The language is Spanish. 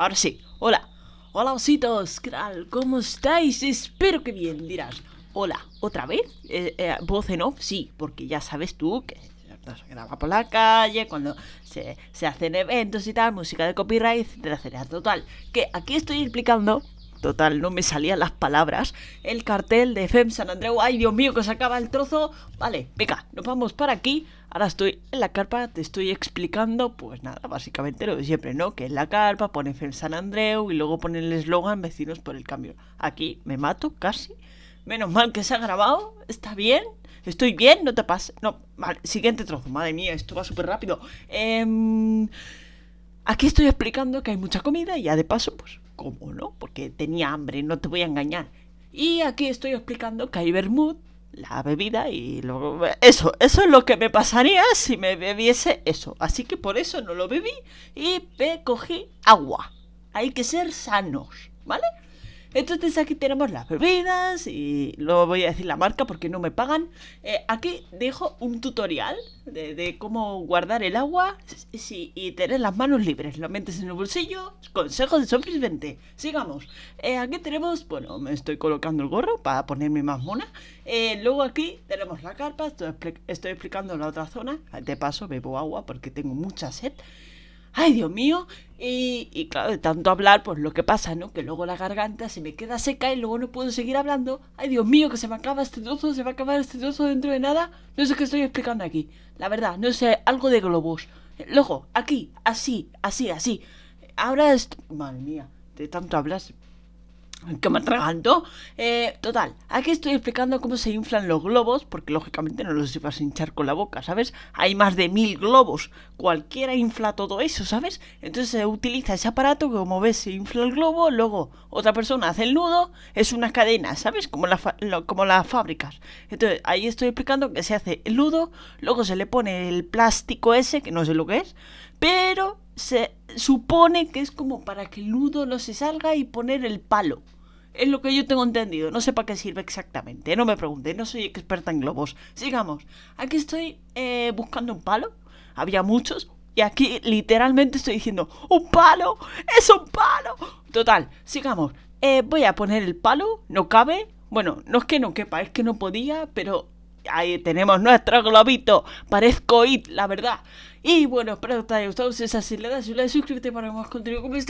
ahora sí. Hola. Hola, ositos. ¿Qué tal? ¿Cómo estáis? Espero que bien. Dirás, hola, ¿otra vez? Eh, eh, ¿Voz en off? Sí, porque ya sabes tú que se graba por la calle, cuando se, se hacen eventos y tal, música de copyright, etcétera, etcétera. Total, que aquí estoy explicando Total, no me salían las palabras. El cartel de FEM San Andreu. Ay, Dios mío, que se acaba el trozo. Vale, venga, nos vamos para aquí. Ahora estoy en la carpa, te estoy explicando, pues nada, básicamente lo de siempre, ¿no? Que en la carpa pone FEM San Andreu y luego pone el eslogan Vecinos por el Cambio. Aquí me mato casi. Menos mal que se ha grabado. ¿Está bien? ¿Estoy bien? No te pases. No, vale, siguiente trozo. Madre mía, esto va súper rápido. Eh, aquí estoy explicando que hay mucha comida y ya de paso, pues ¿Cómo no? Porque tenía hambre, no te voy a engañar. Y aquí estoy explicando que hay vermut, la bebida y luego... Eso, eso es lo que me pasaría si me bebiese eso. Así que por eso no lo bebí y me cogí agua. Hay que ser sanos, ¿vale? Entonces aquí tenemos las bebidas y luego voy a decir la marca porque no me pagan. Eh, aquí dejo un tutorial de, cómo guardar el agua y tener las manos libres. Lo metes en el bolsillo. Consejo de sobreviviente. Sigamos. Eh, aquí tenemos, bueno, me estoy colocando el gorro para ponerme más mona. Eh, luego aquí tenemos la carpa. Estoy, estoy explicando la otra zona. De paso bebo agua porque tengo mucha sed ay Dios mío, y, claro, de tanto hablar, pues lo que pasa, ¿no? Que luego la garganta se me queda seca y luego no puedo seguir hablando. Ay Dios mío, que se me acaba este trozo, se va a acabar este trozo dentro de nada. No sé qué estoy explicando aquí. La verdad, no sé, algo de globos. Luego, aquí, así, así, así. Ahora esto... Madre mía, de tanto hablar que me atraganto. Eh, total, aquí estoy explicando cómo se inflan los globos, porque lógicamente no los vas a hinchar con la boca, ¿sabes? Hay más de mil globos, cualquiera infla todo eso, ¿sabes? Entonces se utiliza ese aparato que como ves se infla el globo, luego otra persona hace el nudo, es una cadena, ¿sabes? Como, la como las fábricas. Entonces ahí estoy explicando que se hace el nudo, luego se le pone el plástico ese, que no sé lo que es, pero se supone que es como para que el nudo no se salga y poner el palo. Es lo que yo tengo entendido. No sé para qué sirve exactamente. No me pregunte, no soy experta en globos. Sigamos. Aquí estoy eh, buscando un palo. Había muchos. Y aquí literalmente estoy diciendo, ¡un palo! ¡Es un palo! Total, sigamos. Eh, voy a poner el palo. No cabe. Bueno, no es que no quepa, es que no podía, pero ahí tenemos nuestro globito. Parezco IT, la verdad. Y bueno, espero que te haya gustado. Si es así, le das un like, suscríbete para más contenido como este.